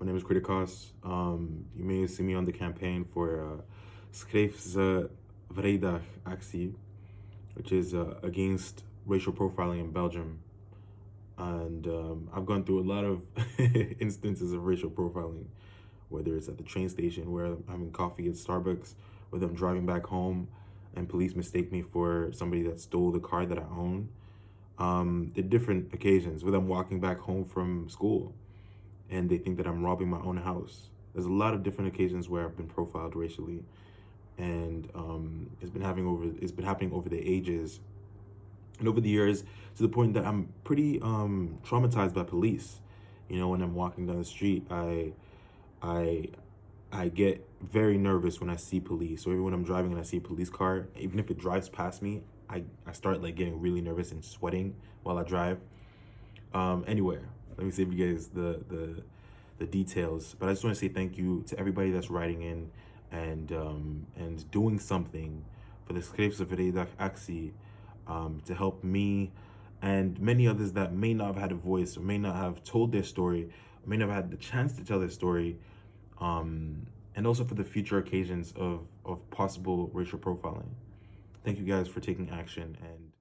My name is Kritikos. Um, you may see me on the campaign for uh, Schreef ze Vrijdag actie, which is uh, against racial profiling in Belgium. And um, I've gone through a lot of instances of racial profiling, whether it's at the train station where I'm having coffee at Starbucks, whether I'm driving back home and police mistake me for somebody that stole the car that I own. Um, at different occasions, whether I'm walking back home from school and they think that I'm robbing my own house. There's a lot of different occasions where I've been profiled racially, and um, it's been having over it's been happening over the ages and over the years to the point that I'm pretty um, traumatized by police. You know, when I'm walking down the street, I I I get very nervous when I see police. or even when I'm driving and I see a police car, even if it drives past me, I, I start like getting really nervous and sweating while I drive. Um, anywhere, let me save you guys the the the details. But I just want to say thank you to everybody that's writing in and um, and doing something for the Vrijdag actie um, to help me and many others that may not have had a voice or may not have told their story, may not have had the chance to tell their story, um, and also for the future occasions of, of possible racial profiling. Thank you guys for taking action and